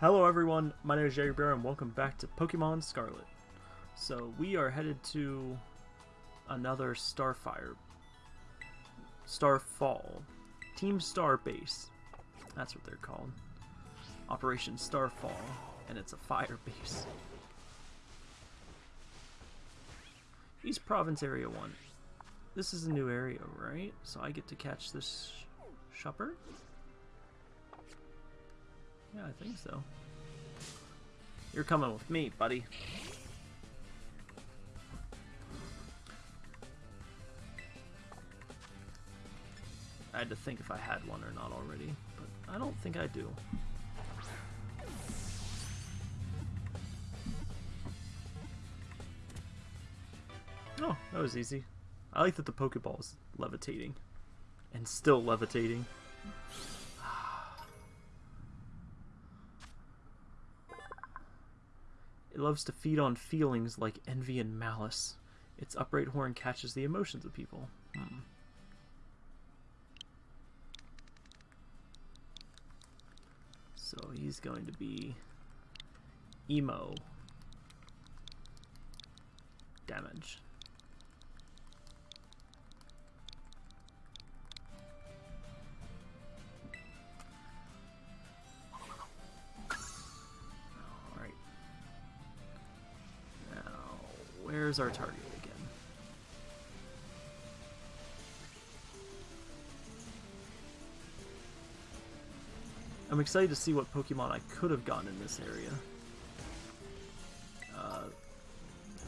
Hello everyone, my name is Jerry Bear and welcome back to Pokemon Scarlet. So we are headed to another Starfire, Starfall, Team Star base. That's what they're called. Operation Starfall, and it's a fire base. East Province Area 1. This is a new area, right? So I get to catch this sh Shuppet? Yeah, I think so. You're coming with me, buddy. I had to think if I had one or not already, but I don't think I do. Oh, that was easy. I like that the Pokeball is levitating. And still levitating. It loves to feed on feelings like envy and malice. Its upright horn catches the emotions of people. Hmm. So he's going to be emo damage. Where's our target again? I'm excited to see what Pokemon I could have gotten in this area. Uh,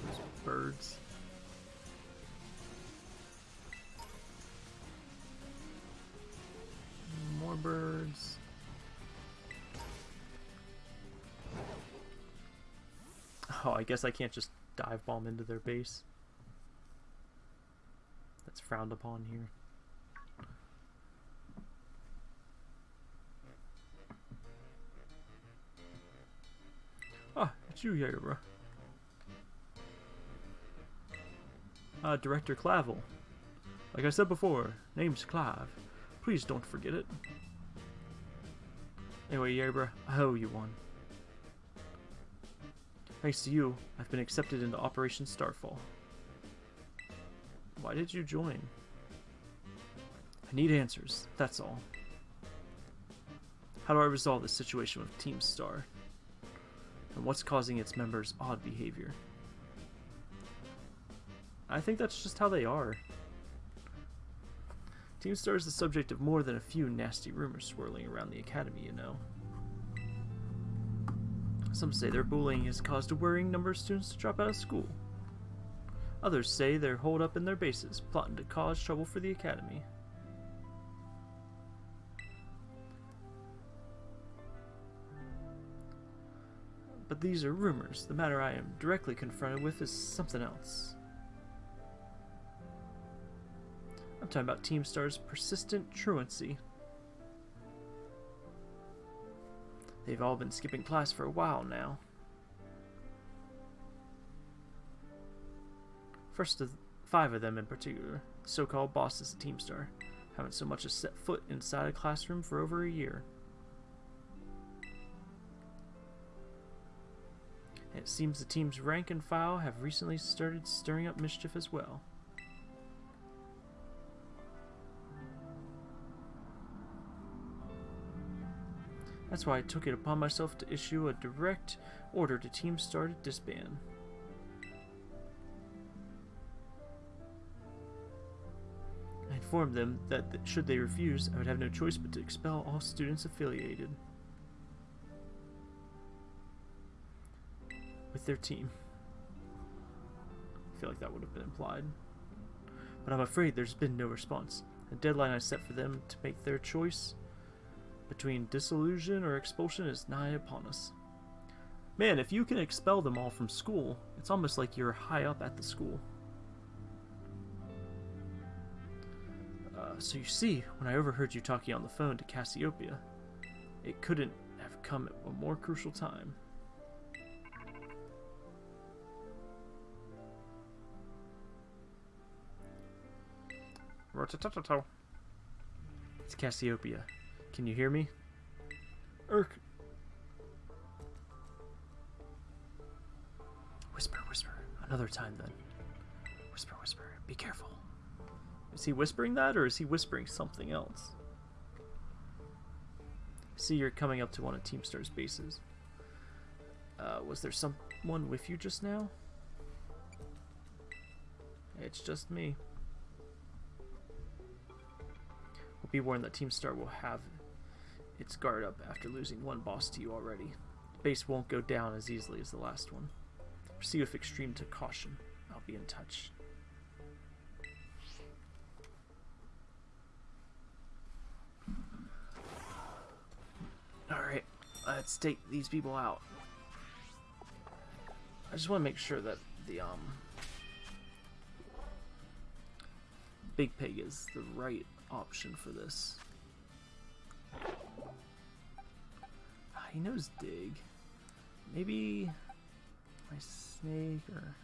there's birds. More birds. Oh, I guess I can't just dive bomb into their base. That's frowned upon here. Ah, it's you bro. Uh, Director Clavel. Like I said before, name's Clive. Please don't forget it. Anyway, Yabra, I owe you one. Thanks to you, I've been accepted into Operation Starfall. Why did you join? I need answers, that's all. How do I resolve this situation with Team Star? And what's causing its members' odd behavior? I think that's just how they are. Team Star is the subject of more than a few nasty rumors swirling around the Academy, you know. Some say their bullying has caused a worrying number of students to drop out of school. Others say they're holed up in their bases, plotting to cause trouble for the Academy. But these are rumors. The matter I am directly confronted with is something else. I'm talking about Team Star's persistent truancy. They've all been skipping class for a while now. First of five of them in particular, so-called bosses of Team Star, haven't so much as set foot inside a classroom for over a year. And it seems the team's rank and file have recently started stirring up mischief as well. That's why I took it upon myself to issue a direct order to Team Star to disband. I informed them that should they refuse, I would have no choice but to expel all students affiliated with their team. I feel like that would have been implied. But I'm afraid there's been no response. The deadline I set for them to make their choice between disillusion or expulsion is nigh upon us. Man, if you can expel them all from school, it's almost like you're high up at the school. Uh, so you see, when I overheard you talking on the phone to Cassiopeia, it couldn't have come at a more crucial time. It's Cassiopeia. Can you hear me? Irk. Whisper, whisper. Another time then. Whisper, whisper. Be careful. Is he whispering that or is he whispering something else? See, you're coming up to one of Team Star's bases. Uh, was there someone with you just now? It's just me. Be warned that Team Star will have its guard up after losing one boss to you already. The base won't go down as easily as the last one. Proceed with extreme caution. I'll be in touch. Alright, let's take these people out. I just want to make sure that the um Big Pig is the right option for this. He knows dig. Maybe my snake or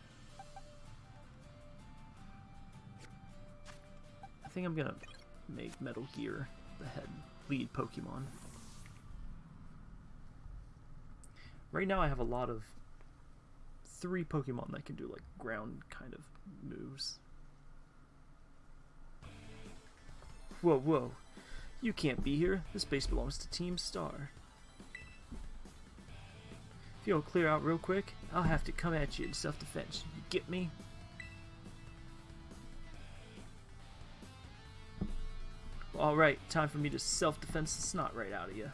I think I'm gonna make Metal Gear the head lead Pokemon. Right now I have a lot of three Pokemon that can do like ground kind of moves. Whoa, whoa. You can't be here. This base belongs to Team Star. If you don't clear out real quick, I'll have to come at you in self-defense. You get me? Alright, time for me to self-defense the snot right out of you.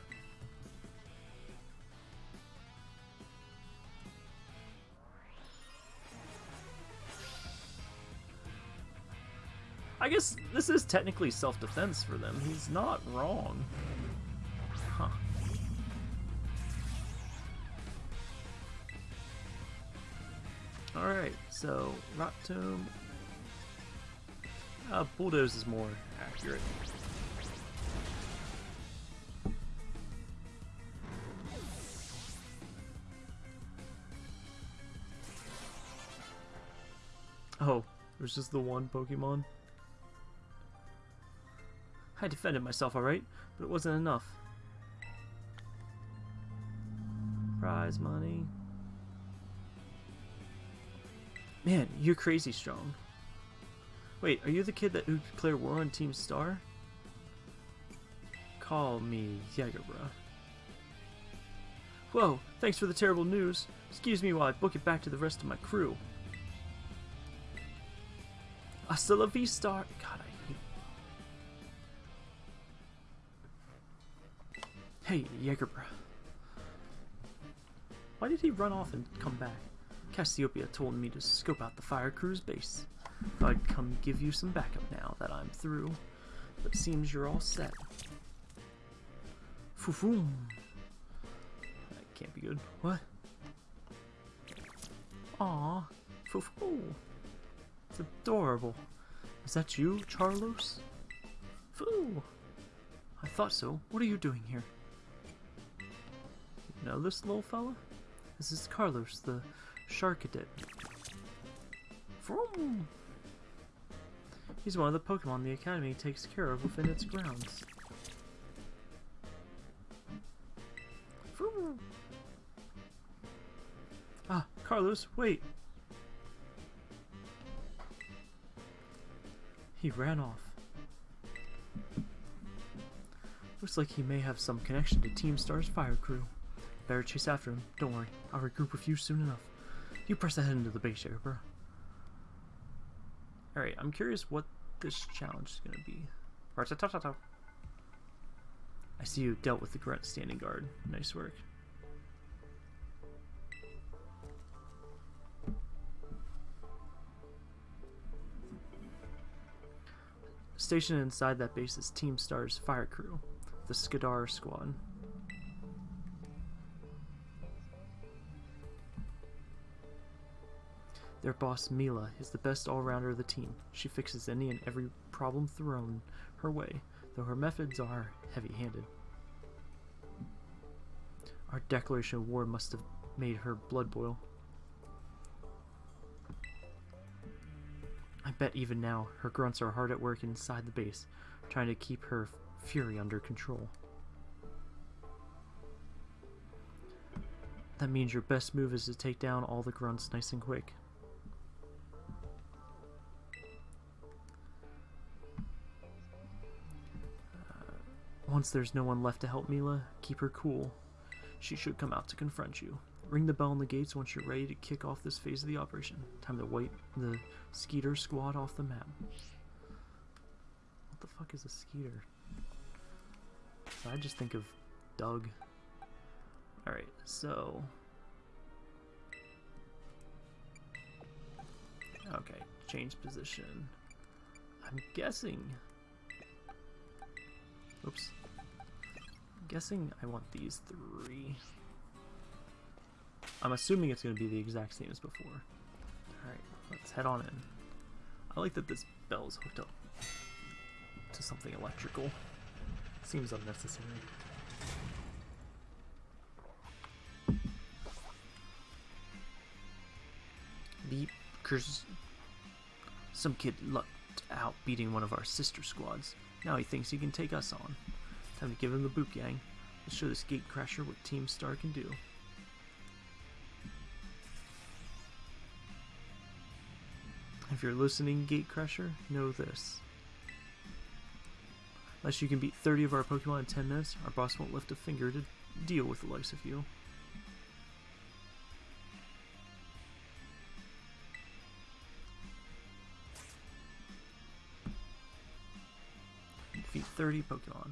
I guess this is technically self-defense for them. He's not wrong. Huh. Alright, so Rock Tomb. Uh, Bulldoze is more accurate. Oh, there's just the one Pokemon? I defended myself alright, but it wasn't enough. Prize money. Man, you're crazy strong. Wait, are you the kid that who declared war on Team Star? Call me Jägerbra. Whoa, thanks for the terrible news. Excuse me while I book it back to the rest of my crew. Hasta la vista. God, I hate... Hey, Jägerbra. Why did he run off and come back? Cassiopeia told me to scope out the fire crew's base. I'd come give you some backup now that I'm through. But seems you're all set. Foo-foom. That can't be good. What? Aw. Foo-foo. It's adorable. Is that you, Charlos? Foo. I thought so. What are you doing here? You know this little fella? This is Carlos, the Charcadet. He's one of the Pokemon the Academy takes care of within its grounds. Vroom! Ah, Carlos, wait! He ran off. Looks like he may have some connection to Team Star's fire crew. Better chase after him. Don't worry. I'll regroup with you soon enough. You press ahead into the base area, bro. Alright, I'm curious what this challenge is going to be. I see you dealt with the grunt standing guard. Nice work. Stationed inside that base is Team Star's fire crew, the Skadar Squad. Their boss, Mela, is the best all-rounder of the team. She fixes any and every problem thrown her way, though her methods are heavy-handed. Our declaration of war must have made her blood boil. I bet even now, her grunts are hard at work inside the base, trying to keep her fury under control. That means your best move is to take down all the grunts nice and quick. Once there's no one left to help Mela, keep her cool. She should come out to confront you. Ring the bell on the gates once you're ready to kick off this phase of the operation. Time to wipe the Skeeter squad off the map. What the fuck is a Skeeter? I just think of Doug. Alright, so... Okay, change position. I'm guessing... Oops. Guessing I want these three. I'm assuming it's going to be the exact same as before. Alright, let's head on in. I like that this bell is hooked up to something electrical. Seems unnecessary. Beep, curses. Some kid lucked out beating one of our sister squads. Now he thinks he can take us on. Time to give him the boot gang. Let's show this gate crasher what Team Star can do. If you're listening, Gatecrasher, know this. Unless you can beat 30 of our Pokemon in 10 minutes, our boss won't lift a finger to deal with the likes of you. Defeat 30 Pokemon.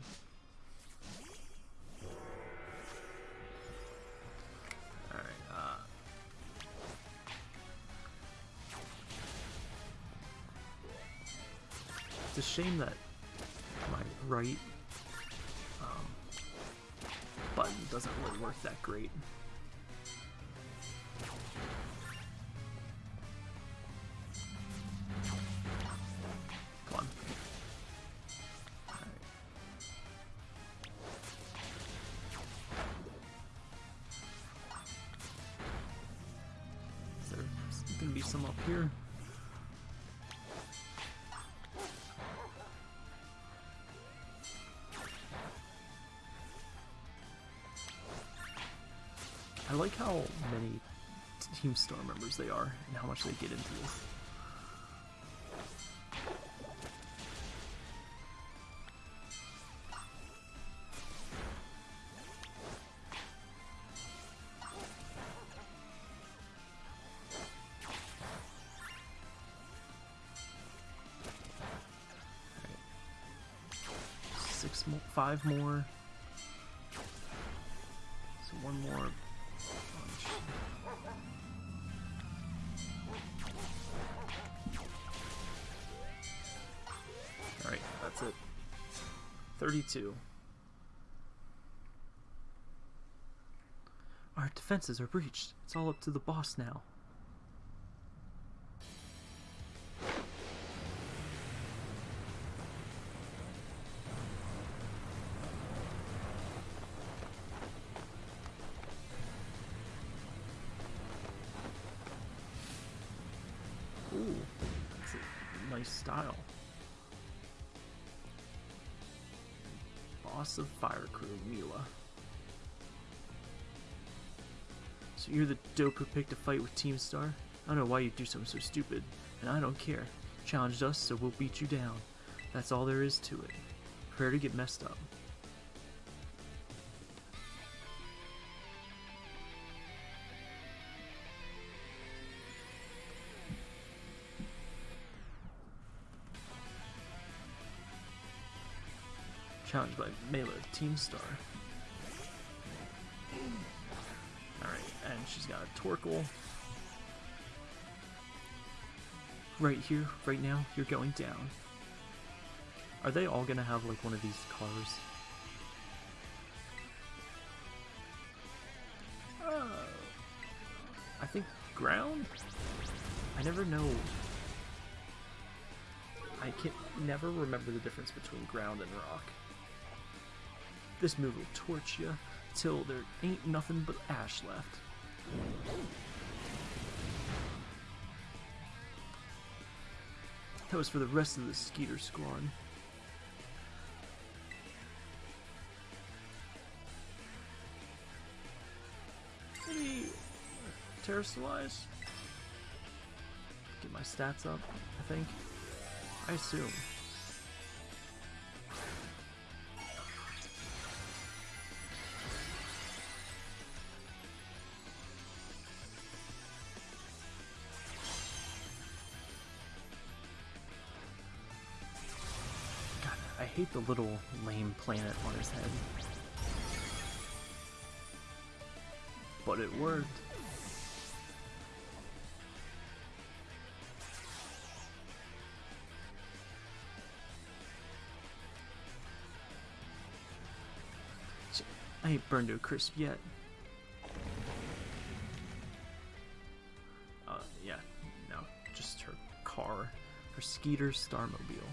A shame that my right um, button doesn't really work that great. I like how many Team Star members they are and how much they get into this. Six more, five more. Defenses are breached. It's all up to the boss now. So you're the dope who picked a fight with Team Star? I don't know why you'd do something so stupid, and I don't care. Challenged us, so we'll beat you down. That's all there is to it. Prepare to get messed up. Challenged by Mela, Team Star. She's got a Torkoal. Right here, right now, you're going down. Are they all gonna have like one of these cars? Uh, I think ground? I never know. I can never remember the difference between ground and rock. This move will torch you till there ain't nothing but ash left. That was for the rest of the Skeeter squad. Maybe uh, Terastallize? Get my stats up, I think. I assume. Hate the little lame planet on his head. But it worked. I ain't burned to a crisp yet. Uh, yeah, no, just her car, her Skeeter Starmobile.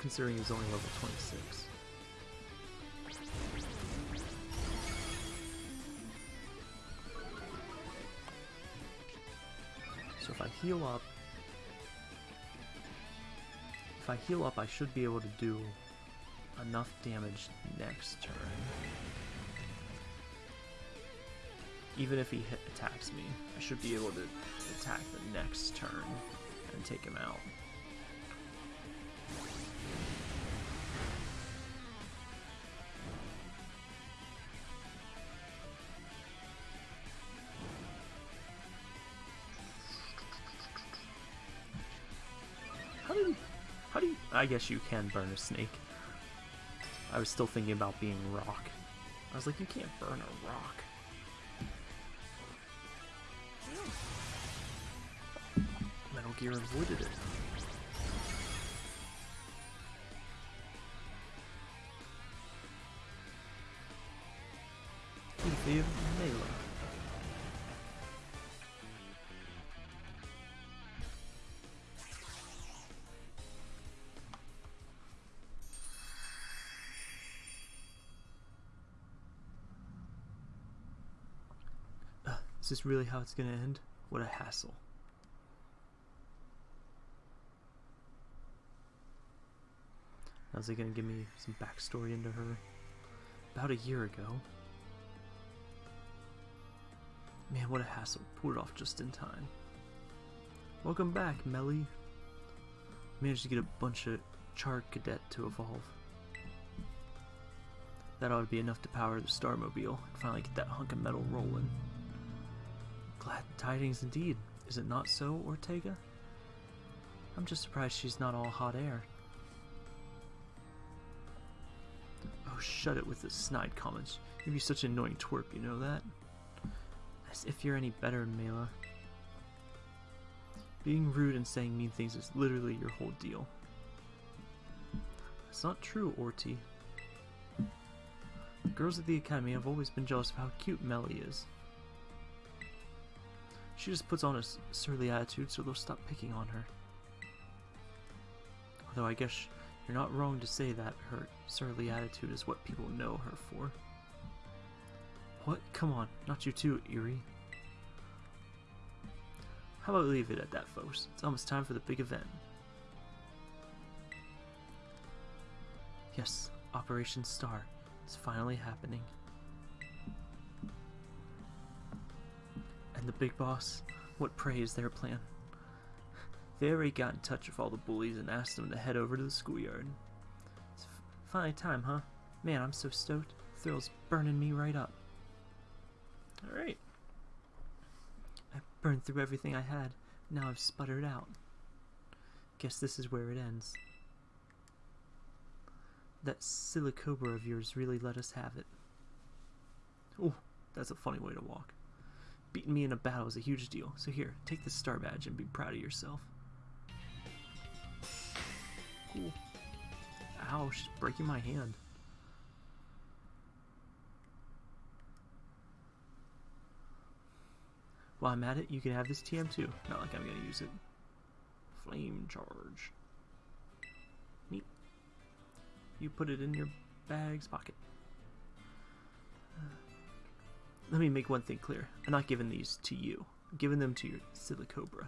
Considering he's only level 26. So if I heal up... If I heal up, I should be able to do enough damage next turn. Even if he hit, attacks me, I should be able to attack the next turn and take him out. I guess you can burn a snake. I was still thinking about being rock. I was like, you can't burn a rock. Metal Gear avoided it. Ethiopia this really how it's gonna end? What a hassle. How's he gonna give me some backstory into her? About a year ago. Man, what a hassle. Pulled it off just in time. Welcome back, Melly. Managed to get a bunch of Charcadet to evolve. That ought to be enough to power the Starmobile and finally get that hunk of metal rolling. Glad tidings indeed. Is it not so, Ortega? I'm just surprised she's not all hot air. Oh, shut it with the snide comments. You'd be such an annoying twerp, you know that? As if you're any better, Mela. Being rude and saying mean things is literally your whole deal. It's not true, Orty. The girls at the academy have always been jealous of how cute Melly is. She just puts on a surly attitude so they'll stop picking on her. Although I guess you're not wrong to say that her surly attitude is what people know her for. What? Come on, not you too, Eerie. How about we leave it at that, folks? It's almost time for the big event. Yes, Operation Star. is finally happening. And the big boss? What prey is their plan? They already got in touch with all the bullies and asked them to head over to the schoolyard. It's finally time, huh? Man, I'm so stoked. Thrill's burning me right up. Alright. I burned through everything I had. Now I've sputtered out. Guess this is where it ends. That Silicobra of yours really let us have it. Oh, that's a funny way to walk. Beating me in a battle is a huge deal, so here, take this star badge and be proud of yourself. Cool. Ow, she's breaking my hand. While I'm at it, you can have this TM too. Not like I'm gonna use it. Flame charge. Neat. You put it in your bag's pocket. Let me make one thing clear. I'm not giving these to you. I'm giving them to your Silicobra.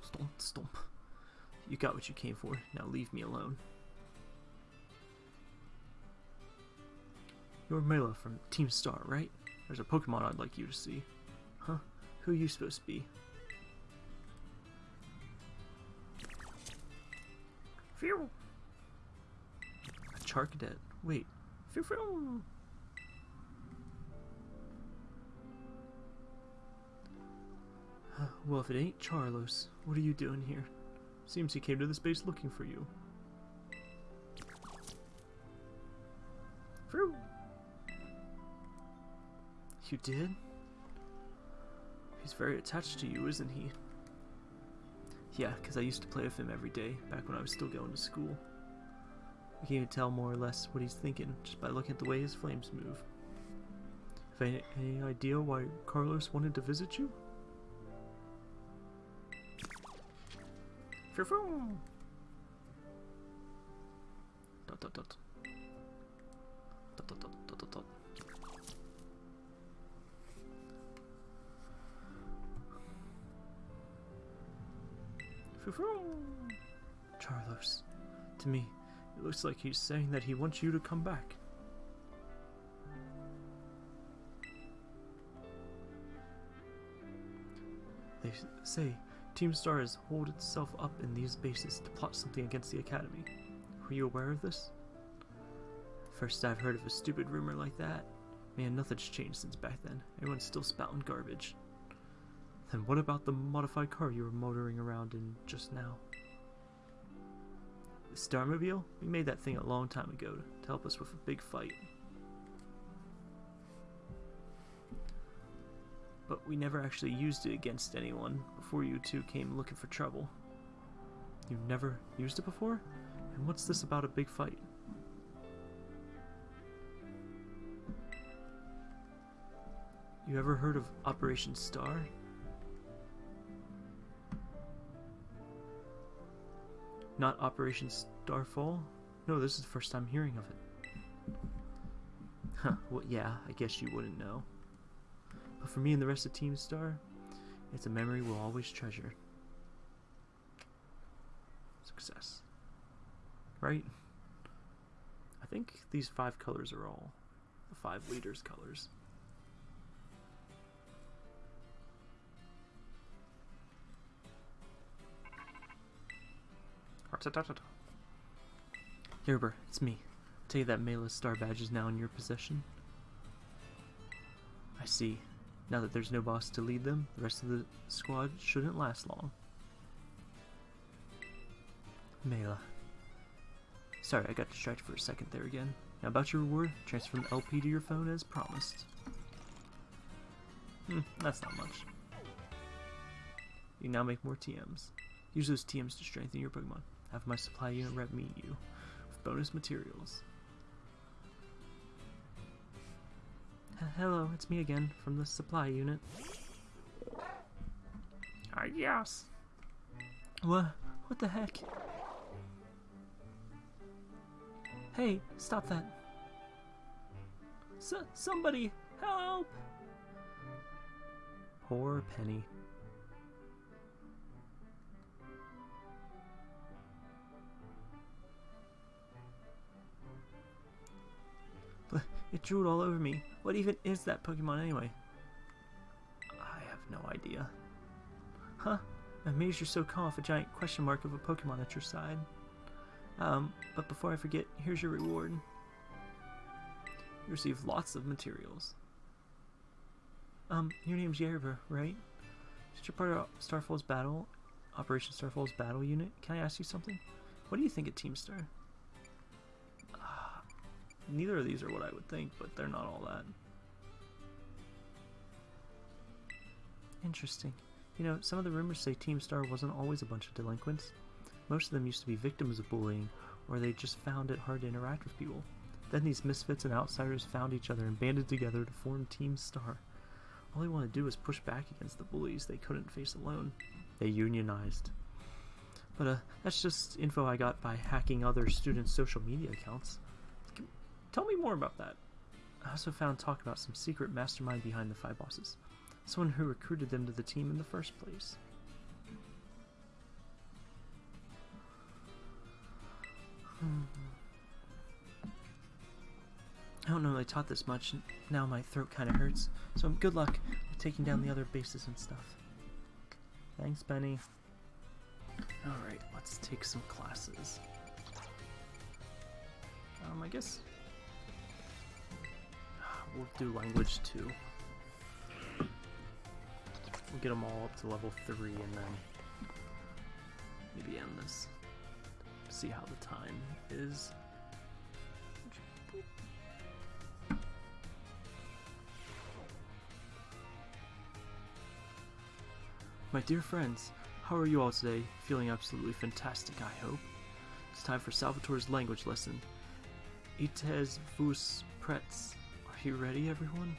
Stomp, stomp. You got what you came for. Now leave me alone. You're Mela from Team Star, right? There's a Pokemon I'd like you to see. Huh? Who are you supposed to be? Phew! A Charcadet. Wait. Phew, phew. Well, if it ain't Charlos, what are you doing here? Seems he came to this base looking for you. Phew. You did? He's very attached to you, isn't he? Yeah, because I used to play with him every day, back when I was still going to school. I can even tell more or less what he's thinking, just by looking at the way his flames move. Have any, any idea why Carlos wanted to visit you? Dot dot dot. Dot dot dot dot dot dot. Charlos. To me, it looks like he's saying that he wants you to come back. They say Team Star has holed itself up in these bases to plot something against the Academy. Were you aware of this? First I've heard of a stupid rumor like that. Man, nothing's changed since back then. Everyone's still spouting garbage. Then what about the modified car you were motoring around in just now? The Starmobile? We made that thing a long time ago to help us with a big fight. But we never actually used it against anyone before you two came looking for trouble. You've never used it before? And what's this about a big fight? You ever heard of Operation Star? Not Operation Starfall? No, this is the first time hearing of it. Huh, well, yeah, I guess you wouldn't know. But for me and the rest of Team Star, it's a memory we'll always treasure. Success. Right? I think these five colors are all the five leaders' colors. Gerber, it's me. I'll tell you that Mela star badge is now in your possession. I see. Now that there's no boss to lead them, the rest of the squad shouldn't last long. Mela. Sorry, I got distracted for a second there again. Now about your reward, transfer from LP to your phone as promised. Hmm, that's not much. You now make more TMs. Use those TMs to strengthen your Pokemon. Have my supply unit rep meet you with bonus materials. Hello, it's me again from the supply unit. Ah, yes. What? What the heck? Hey, stop that. S somebody, help! Poor Penny. But it drooled all over me. What even is that Pokemon anyway? I have no idea. Huh? I'm amazed you're so calm with a giant question mark of a Pokemon at your side. Um, but before I forget, here's your reward. You receive lots of materials. Um, your name's Yerber, right? Since you're part of Starfall's battle, Operation Starfall's battle unit, can I ask you something? What do you think of Team Star? Neither of these are what I would think, but they're not all that. Interesting. You know, some of the rumors say Team Star wasn't always a bunch of delinquents. Most of them used to be victims of bullying, or they just found it hard to interact with people. Then these misfits and outsiders found each other and banded together to form Team Star. All they wanted to do was push back against the bullies they couldn't face alone. They unionized. But uh, that's just info I got by hacking other students' social media accounts. Tell me more about that. I also found talk about some secret mastermind behind the five bosses. Someone who recruited them to the team in the first place. Hmm. I don't know they taught this much, and now my throat kind of hurts. So good luck with taking down the other bases and stuff. Thanks, Penny. Alright, let's take some classes. Um, I guess we'll do language two. We'll get them all up to level three and then maybe end this. See how the time is. My dear friends, how are you all today? Feeling absolutely fantastic, I hope. It's time for Salvatore's language lesson. Ites vus prets. Are you ready, everyone?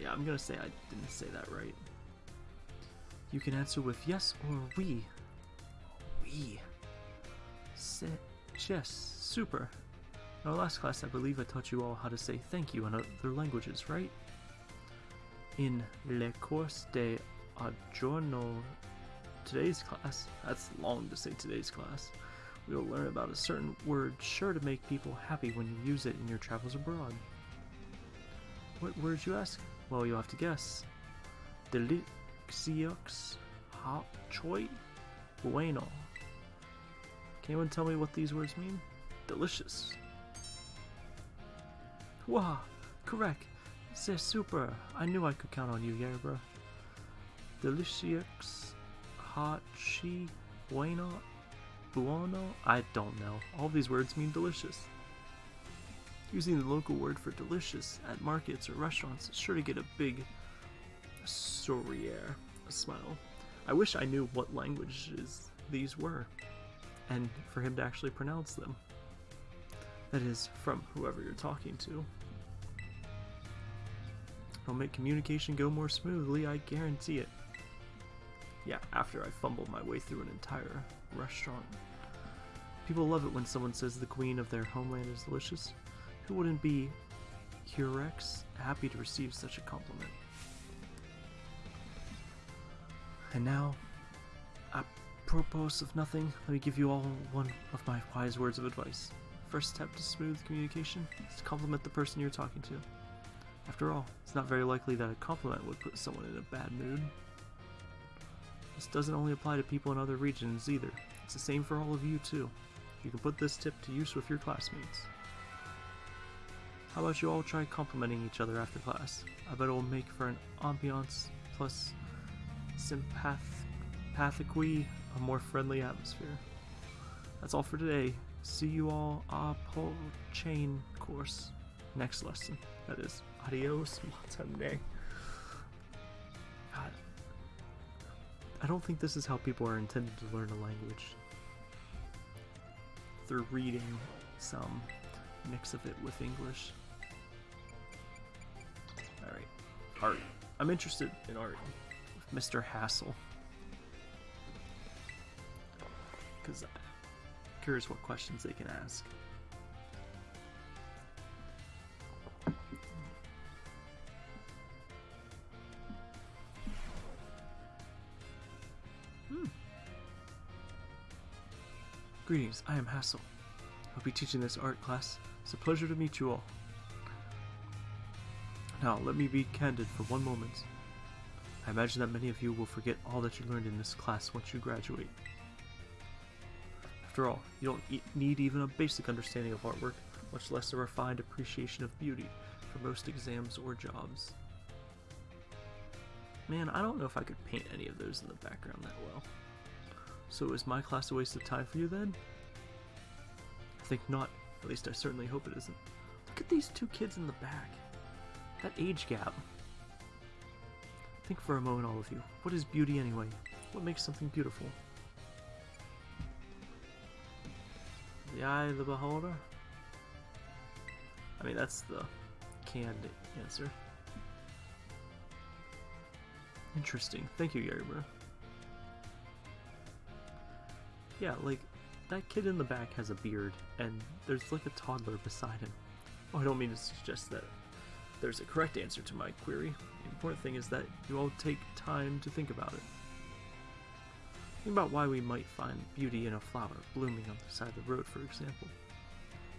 Yeah, I'm gonna say I didn't say that right. You can answer with yes or we. We. Se yes, super. In our last class, I believe I taught you all how to say thank you in other languages, right? In le cours de Adorno today's class, that's long to say today's class, will learn about a certain word sure to make people happy when you use it in your travels abroad. What word you ask? Well, you'll have to guess. Delixiox hop choi bueno. Can anyone tell me what these words mean? Delicious. Wow, correct. C'est super. I knew I could count on you, Yerba. Delicious Hachi Bueno Buono? I don't know. All these words mean delicious. Using the local word for delicious at markets or restaurants is sure to get a big sourire, smile. I wish I knew what languages these were, and for him to actually pronounce them. That is, from whoever you're talking to. It'll make communication go more smoothly, I guarantee it. Yeah, after I fumbled my way through an entire restaurant. People love it when someone says the queen of their homeland is delicious. Who wouldn't be Hurex happy to receive such a compliment? And now, apropos of nothing, let me give you all one of my wise words of advice. First step to smooth communication is to compliment the person you're talking to. After all, it's not very likely that a compliment would put someone in a bad mood. This doesn't only apply to people in other regions either. It's the same for all of you too. You can put this tip to use with your classmates. How about you all try complimenting each other after class? I bet it will make for an ambiance plus sympathically a more friendly atmosphere. That's all for today. See you all a po chain course next lesson. That is adios matane. I don't think this is how people are intended to learn a language. Through reading some mix of it with English. Alright. Art. I'm interested in art Mr. Hassel. Because I'm curious what questions they can ask. Greetings, I am Hassel. I'll be teaching this art class. It's a pleasure to meet you all. Now, let me be candid for one moment. I imagine that many of you will forget all that you learned in this class once you graduate. After all, you don't e need even a basic understanding of artwork, much less a refined appreciation of beauty for most exams or jobs. Man, I don't know if I could paint any of those in the background that well. So is my class a waste of time for you then? I think not. At least I certainly hope it isn't. Look at these two kids in the back. That age gap. Think for a moment, all of you. What is beauty anyway? What makes something beautiful? The eye of the beholder? I mean, that's the canned answer. Interesting. Thank you, Yarimer. Yeah, like, that kid in the back has a beard, and there's like a toddler beside him. Oh, I don't mean to suggest that there's a correct answer to my query. The important thing is that you all take time to think about it. Think about why we might find beauty in a flower blooming on the side of the road, for example.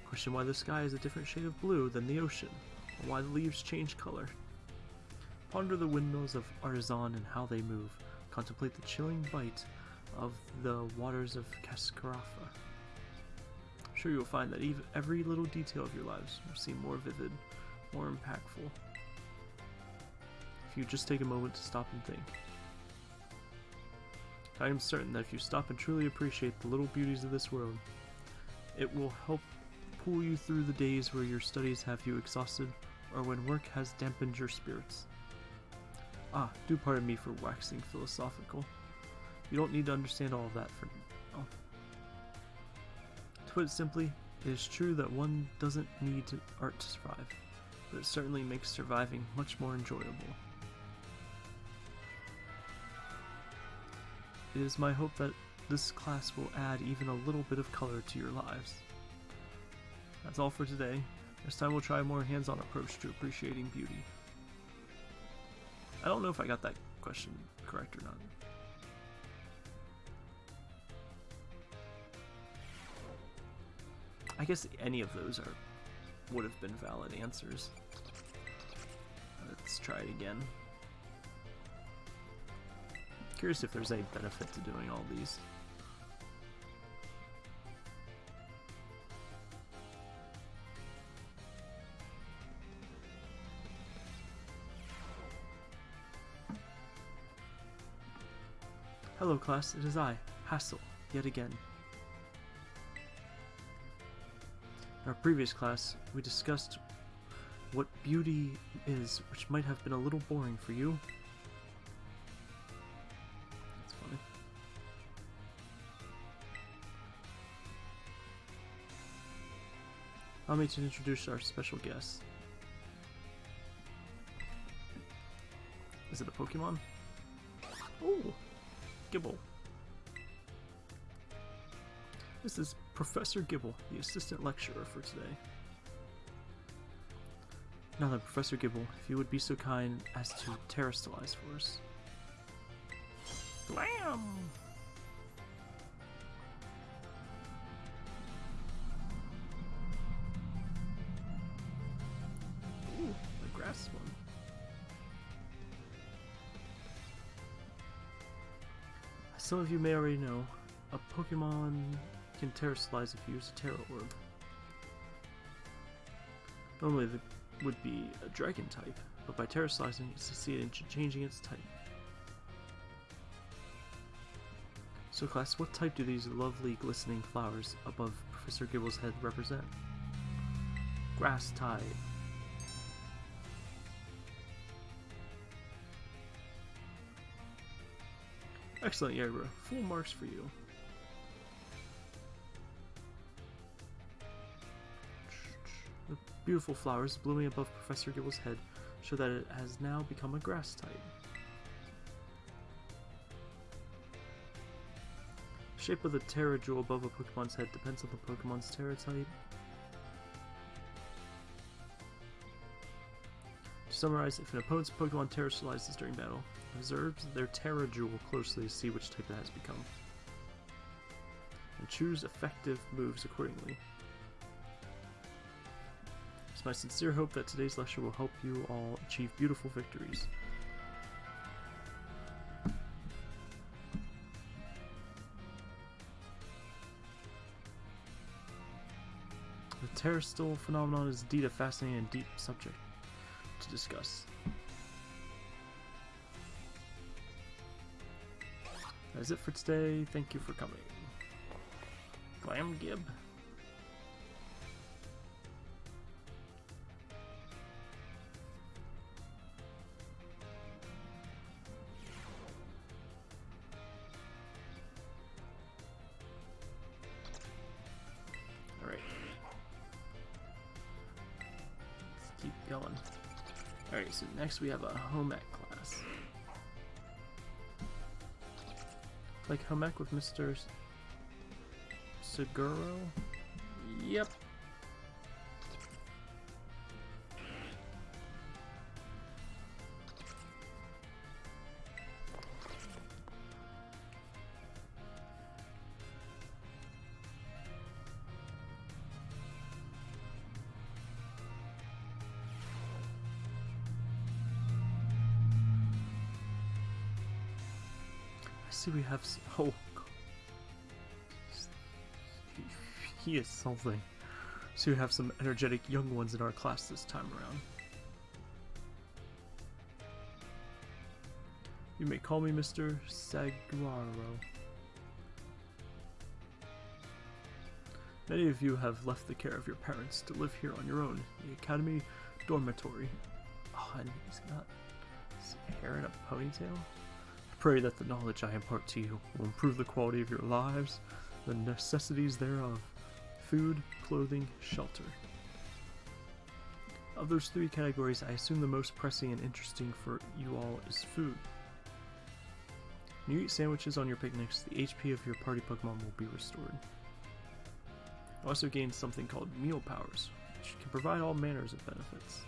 Question why the sky is a different shade of blue than the ocean, or why the leaves change color. Ponder the windmills of Artazon and how they move. Contemplate the chilling bite of the waters of Cascarafa. I'm sure you'll find that even every little detail of your lives will seem more vivid, more impactful. If you just take a moment to stop and think. I am certain that if you stop and truly appreciate the little beauties of this world, it will help pull you through the days where your studies have you exhausted or when work has dampened your spirits. Ah, do pardon me for waxing philosophical. You don't need to understand all of that for now. To put it simply, it is true that one doesn't need art to survive, but it certainly makes surviving much more enjoyable. It is my hope that this class will add even a little bit of color to your lives. That's all for today. Next time we'll try a more hands-on approach to appreciating beauty. I don't know if I got that question correct or not. I guess any of those are would have been valid answers. Let's try it again. Curious if there's any benefit to doing all these. Hello class, it is I, Hassel, yet again. In our previous class, we discussed what beauty is, which might have been a little boring for you. That's funny. Allow me to introduce our special guest. Is it a Pokemon? Oh, Gible. This is Professor Gible, the assistant lecturer for today. Now then, Professor Gible, if you would be so kind as to Terastallize for us. Blam! Ooh, the grass one. As some of you may already know, a Pokemon can Terastallize if you use a Tera Orb. Normally it would be a Dragon type, but by Terastallizing it succeeded in changing its type. So class, what type do these lovely glistening flowers above Professor Gible's head represent? Grass type. Excellent, Yerba. Full marks for you. Beautiful flowers blooming above Professor Gible's head show that it has now become a grass type. Shape of the Tera jewel above a Pokemon's head depends on the Pokemon's Tera type. To summarize, if an opponent's Pokemon Terastallizes during battle, observe their Tera jewel closely to see which type it has become. And choose effective moves accordingly. My sincere hope that today's lecture will help you all achieve beautiful victories. The Terastal phenomenon is indeed a fascinating and deep subject to discuss. That's it for today. Thank you for coming. Glam Gib. because we have a home ec class. Like home ec with Mr. Saguaro? Yep. See we have. Oh. He, he is something. So we have some energetic young ones in our class this time around. You may call me Mr. Saguaro. Many of you have left the care of your parents to live here on your own, the Academy Dormitory. Oh, and he's got hair in a ponytail? Pray that the knowledge I impart to you will improve the quality of your lives, the necessities thereof food, clothing, shelter. Of those three categories, I assume the most pressing and interesting for you all is food. When you eat sandwiches on your picnics, the HP of your party Pokemon will be restored. You also gain something called Meal Powers, which can provide all manners of benefits.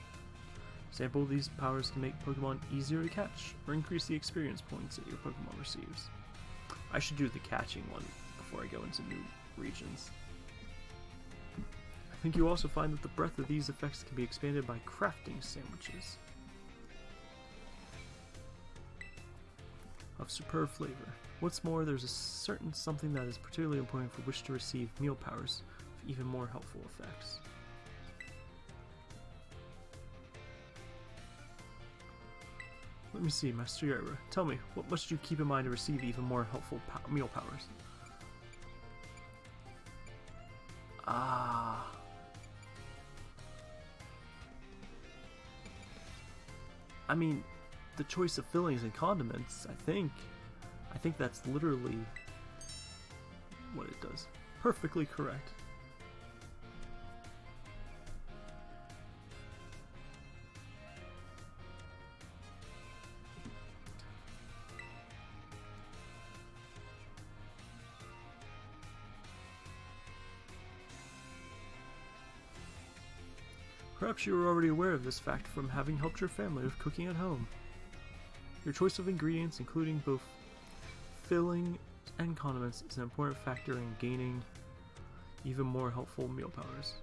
Sample these powers can make Pokemon easier to catch, or increase the experience points that your Pokemon receives. I should do the catching one before I go into new regions. I think you also find that the breadth of these effects can be expanded by crafting sandwiches. Of superb flavor. What's more, there's a certain something that is particularly important for which to receive meal powers with even more helpful effects. Let me see, Master Yara. Tell me, what must you keep in mind to receive even more helpful pow- meal powers? Ah. I mean, the choice of fillings and condiments, I think. I think that's literally what it does. Perfectly correct. Perhaps you are already aware of this fact from having helped your family with cooking at home. Your choice of ingredients, including both filling and condiments, is an important factor in gaining even more helpful meal powers.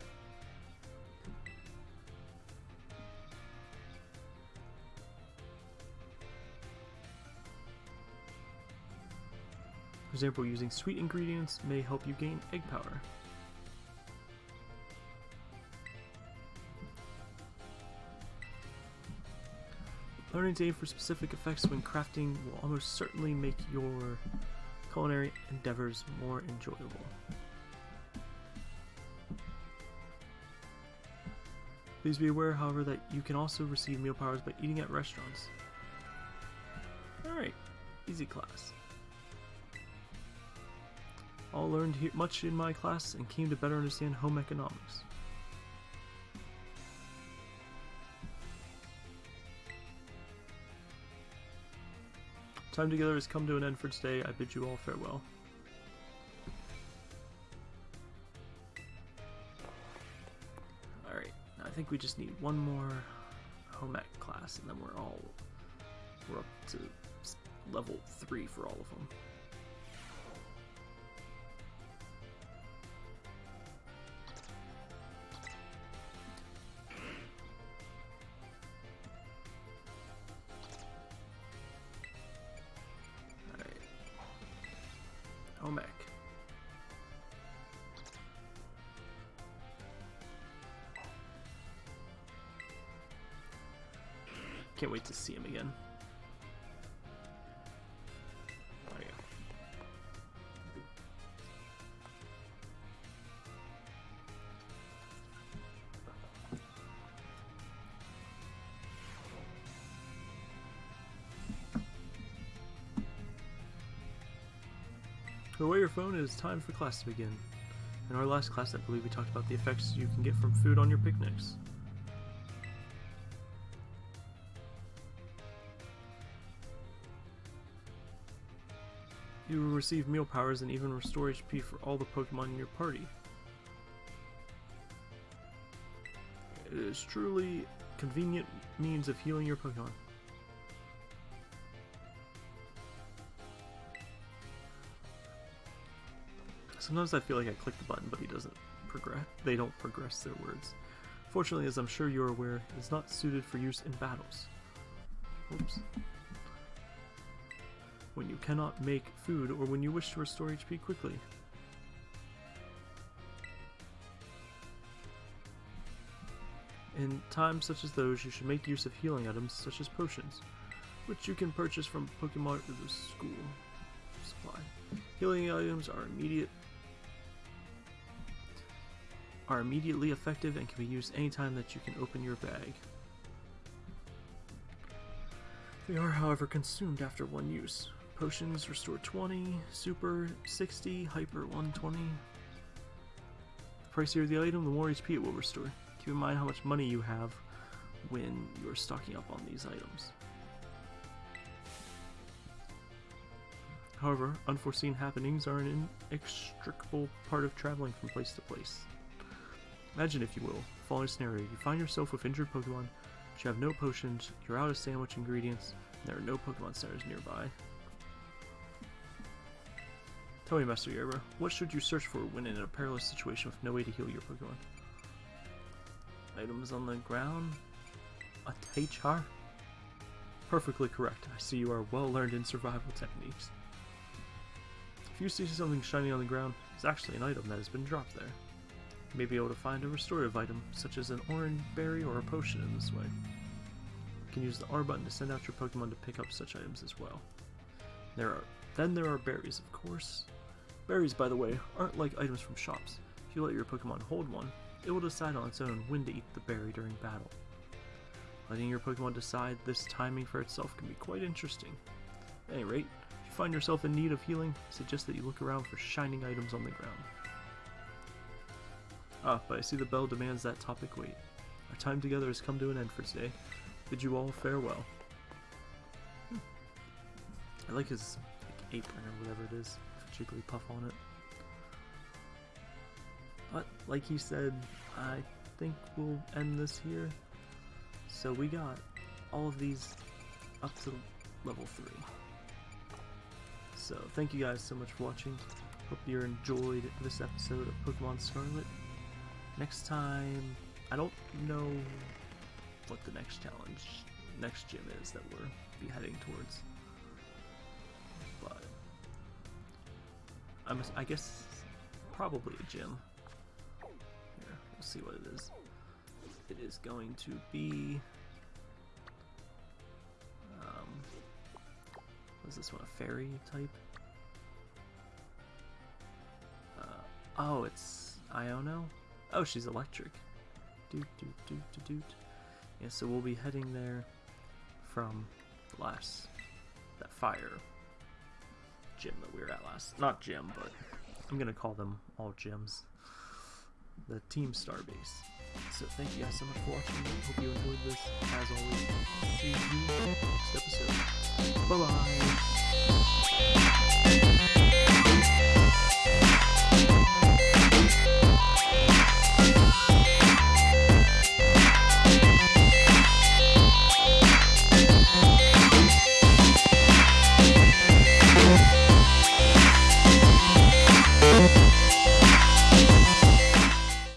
For example, using sweet ingredients may help you gain egg power. Learning to aim for specific effects when crafting will almost certainly make your culinary endeavors more enjoyable. Please be aware, however, that you can also receive meal powers by eating at restaurants. Alright, easy class. All learned much in my class and came to better understand home economics. Time together has come to an end for today. I bid you all farewell. Alright, I think we just need one more home ec class and then we're all we're up to level 3 for all of them. Put away your phone, it is time for class to begin. In our last class, I believe we talked about the effects you can get from food on your picnics. You will receive meal powers and even restore HP for all the Pokemon in your party. It is truly convenient means of healing your Pokemon. Sometimes I feel like I click the button, but he doesn't progress. They don't progress their words. Fortunately, as I'm sure you're aware, it is not suited for use in battles. Oops. When you cannot make food or when you wish to restore HP quickly. In times such as those, you should make use of healing items such as potions, which you can purchase from Pokemon or the school supply. Healing items are immediate are immediately effective and can be used anytime that you can open your bag. They are, however, consumed after one use. Potions restore 20, Super 60, Hyper 120. The pricier the item, the more HP it will restore. Keep in mind how much money you have when you're stocking up on these items. However, unforeseen happenings are an inextricable part of traveling from place to place. Imagine, if you will, the following scenario. You find yourself with injured Pokemon, but you have no potions, you're out of sandwich ingredients, and there are no Pokemon centers nearby. Tell me, Master Yerba, what should you search for when in a perilous situation with no way to heal your Pokemon? Items on the ground? A Teichar? Perfectly correct. I see you are well learned in survival techniques. If you see something shiny on the ground, it's actually an item that has been dropped there. You may be able to find a restorative item, such as an Oran Berry or a potion in this way. You can use the R button to send out your Pokemon to pick up such items as well. There are then there are berries, of course. Berries, by the way, aren't like items from shops. If you let your Pokemon hold one, it will decide on its own when to eat the berry during battle. Letting your Pokemon decide this timing for itself can be quite interesting. At any rate, if you find yourself in need of healing, I suggest that you look around for shining items on the ground. Ah, but I see the bell demands that topic wait. Our time together has come to an end for today. Bid you all farewell. Hmm. I like his like, apron or whatever it is, Jigglypuff on it. But, like he said, I think we'll end this here. So we got all of these up to level 3. So thank you guys so much for watching. Hope you enjoyed this episode of Pokemon Scarlet next time, I don't know what the next challenge, next gym is that we're be heading towards. But I'm, I guess probably a gym. Here, we'll see what it is. It is going to be. Um, what is this one? A fairy type? Uh, oh, it's Iono. Oh, she's electric. Doot, doot, doot, doot, doot. Yeah, so we'll be heading there from last, that fire gym that we were at last. Not gym, but I'm going to call them all gyms. The Team Star base. So thank you guys so much for watching. Hope you enjoyed this. As always, see you next episode. Bye-bye.